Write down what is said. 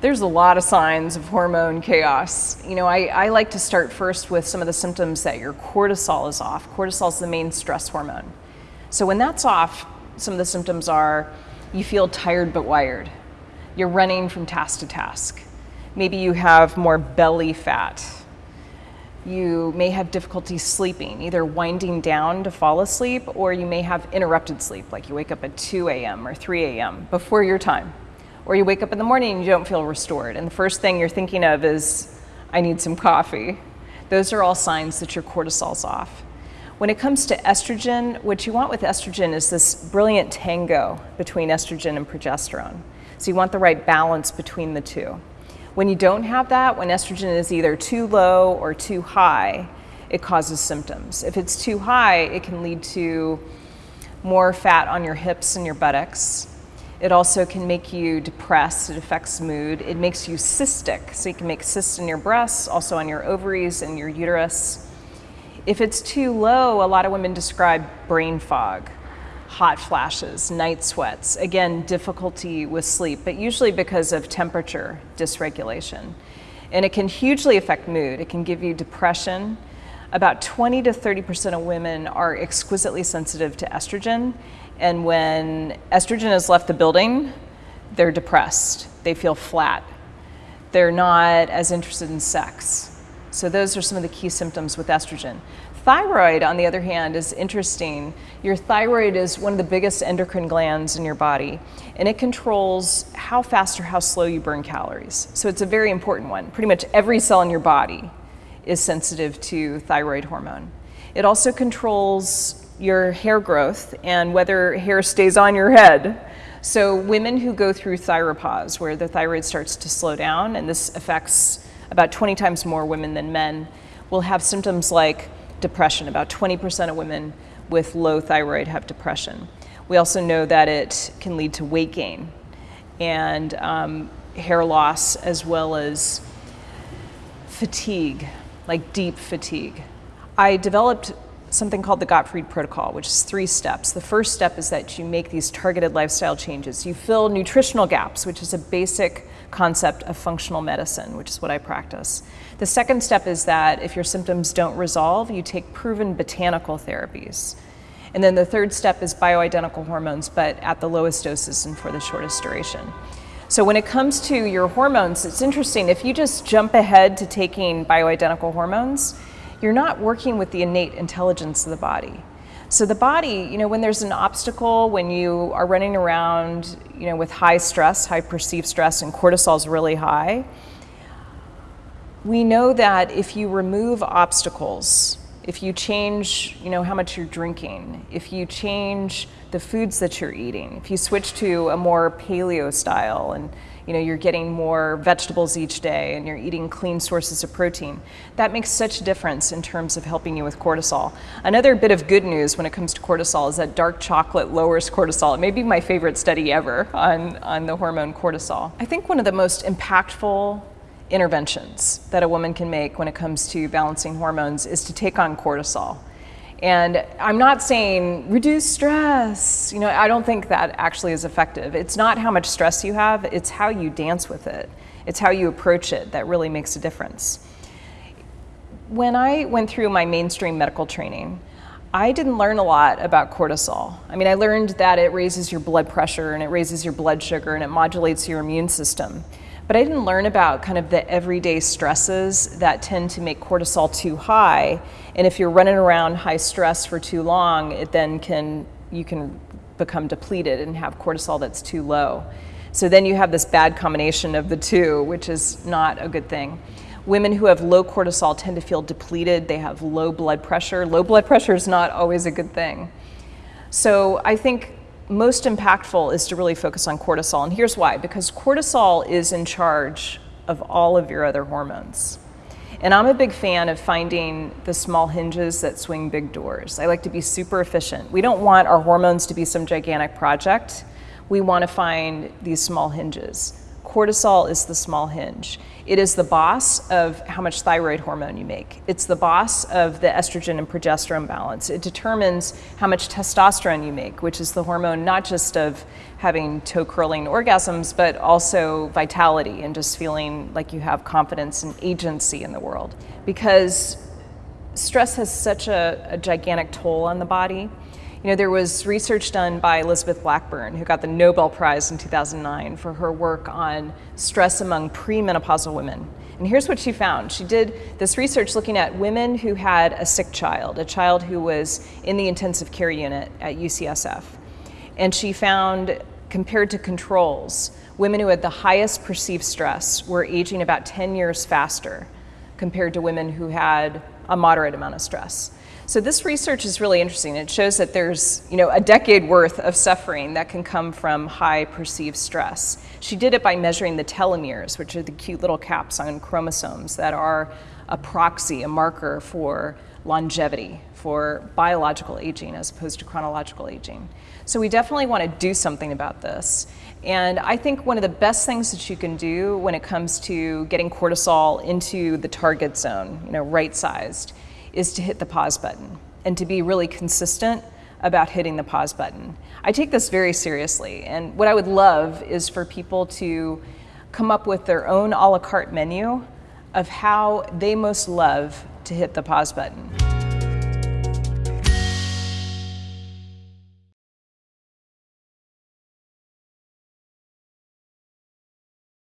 There's a lot of signs of hormone chaos. You know, I, I like to start first with some of the symptoms that your cortisol is off. Cortisol is the main stress hormone. So when that's off, some of the symptoms are you feel tired but wired. You're running from task to task. Maybe you have more belly fat. You may have difficulty sleeping, either winding down to fall asleep, or you may have interrupted sleep, like you wake up at 2 a.m. or 3 a.m. before your time. Or you wake up in the morning and you don't feel restored, and the first thing you're thinking of is, I need some coffee. Those are all signs that your cortisol's off. When it comes to estrogen, what you want with estrogen is this brilliant tango between estrogen and progesterone. So you want the right balance between the two. When you don't have that, when estrogen is either too low or too high, it causes symptoms. If it's too high, it can lead to more fat on your hips and your buttocks. It also can make you depressed, it affects mood. It makes you cystic, so you can make cysts in your breasts, also on your ovaries and your uterus. If it's too low, a lot of women describe brain fog, hot flashes, night sweats, again, difficulty with sleep, but usually because of temperature dysregulation. And it can hugely affect mood. It can give you depression. About 20 to 30% of women are exquisitely sensitive to estrogen. And when estrogen has left the building, they're depressed. They feel flat. They're not as interested in sex. So those are some of the key symptoms with estrogen. Thyroid, on the other hand, is interesting. Your thyroid is one of the biggest endocrine glands in your body, and it controls how fast or how slow you burn calories. So it's a very important one. Pretty much every cell in your body is sensitive to thyroid hormone. It also controls your hair growth and whether hair stays on your head. So women who go through thyropause, where the thyroid starts to slow down, and this affects about 20 times more women than men, will have symptoms like depression. About 20% of women with low thyroid have depression. We also know that it can lead to weight gain and um, hair loss as well as fatigue, like deep fatigue. I developed something called the Gottfried Protocol, which is three steps. The first step is that you make these targeted lifestyle changes. You fill nutritional gaps, which is a basic concept of functional medicine, which is what I practice. The second step is that if your symptoms don't resolve, you take proven botanical therapies. And then the third step is bioidentical hormones, but at the lowest doses and for the shortest duration. So when it comes to your hormones, it's interesting. If you just jump ahead to taking bioidentical hormones, you're not working with the innate intelligence of the body. So the body, you know, when there's an obstacle, when you are running around, you know, with high stress, high perceived stress, and cortisol is really high, we know that if you remove obstacles, if you change, you know, how much you're drinking, if you change the foods that you're eating, if you switch to a more paleo style and you know, you're getting more vegetables each day and you're eating clean sources of protein. That makes such a difference in terms of helping you with cortisol. Another bit of good news when it comes to cortisol is that dark chocolate lowers cortisol. It may be my favorite study ever on, on the hormone cortisol. I think one of the most impactful interventions that a woman can make when it comes to balancing hormones is to take on cortisol. And I'm not saying reduce stress. You know, I don't think that actually is effective. It's not how much stress you have, it's how you dance with it. It's how you approach it that really makes a difference. When I went through my mainstream medical training, I didn't learn a lot about cortisol. I mean, I learned that it raises your blood pressure and it raises your blood sugar and it modulates your immune system. But I didn't learn about kind of the everyday stresses that tend to make cortisol too high. And if you're running around high stress for too long, it then can, you can become depleted and have cortisol that's too low. So then you have this bad combination of the two, which is not a good thing. Women who have low cortisol tend to feel depleted. They have low blood pressure. Low blood pressure is not always a good thing. So I think most impactful is to really focus on cortisol. And here's why, because cortisol is in charge of all of your other hormones. And I'm a big fan of finding the small hinges that swing big doors. I like to be super efficient. We don't want our hormones to be some gigantic project. We want to find these small hinges. Cortisol is the small hinge. It is the boss of how much thyroid hormone you make. It's the boss of the estrogen and progesterone balance. It determines how much testosterone you make, which is the hormone not just of having toe curling orgasms, but also vitality and just feeling like you have confidence and agency in the world. Because stress has such a, a gigantic toll on the body. You know, there was research done by Elizabeth Blackburn, who got the Nobel Prize in 2009 for her work on stress among premenopausal women. And here's what she found. She did this research looking at women who had a sick child, a child who was in the intensive care unit at UCSF. And she found, compared to controls, women who had the highest perceived stress were aging about 10 years faster compared to women who had a moderate amount of stress. So this research is really interesting. It shows that there's, you know, a decade worth of suffering that can come from high perceived stress. She did it by measuring the telomeres, which are the cute little caps on chromosomes that are a proxy, a marker for longevity, for biological aging as opposed to chronological aging. So we definitely want to do something about this. And I think one of the best things that you can do when it comes to getting cortisol into the target zone, you know, right sized, is to hit the pause button and to be really consistent about hitting the pause button. I take this very seriously, and what I would love is for people to come up with their own a la carte menu of how they most love to hit the pause button.